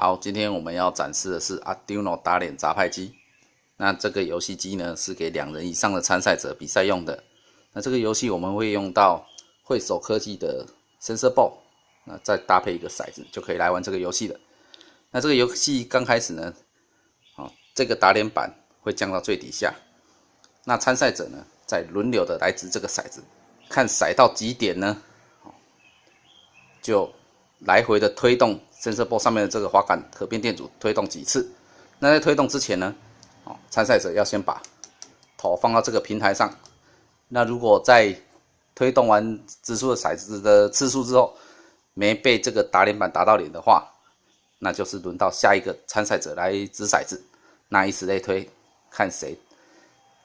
好，今天我们要展示的是 Arduino 打脸杂派机。那这个游戏机呢，是给两人以上的参赛者比赛用的。那这个游戏我们会用到会手科技的 Sensor Ball，那再搭配一个骰子，就可以来玩这个游戏了。那这个游戏刚开始呢，好，这个打脸板会降到最底下。那参赛者呢，在轮流的来掷这个骰子，看骰到几点呢，就来回的推动。深色波上面的这个滑杆可变电阻推动几次？那在推动之前呢，哦，参赛者要先把头放到这个平台上。那如果在推动完掷出的骰子的次数之后，没被这个打脸板打到脸的话，那就是轮到下一个参赛者来掷骰子。那以此类推，看谁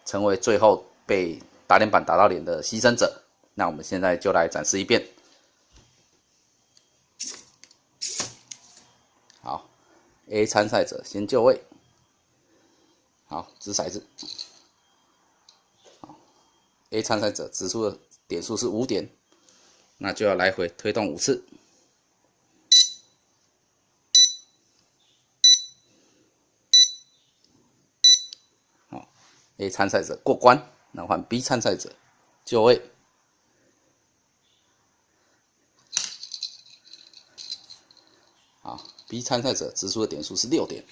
成为最后被打脸板打到脸的牺牲者。那我们现在就来展示一遍。A 参赛者先就位，好，掷骰子，好，A 参赛者掷出的点数是五点，那就要来回推动五次，好，A 参赛者过关，那换 B 参赛者就位。好 B 参赛者掷出的点数是六点，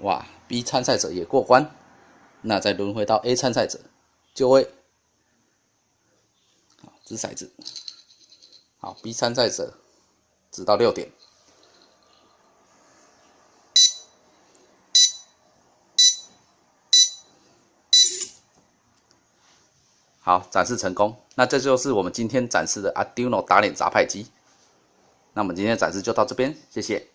哇！B 参赛者也过关，那再轮回到 A 参赛者就位，掷骰子，好 B 参赛者掷到六点。好，展示成功。那这就是我们今天展示的 Arduino 打脸杂牌机。那我们今天展示就到这边，谢谢。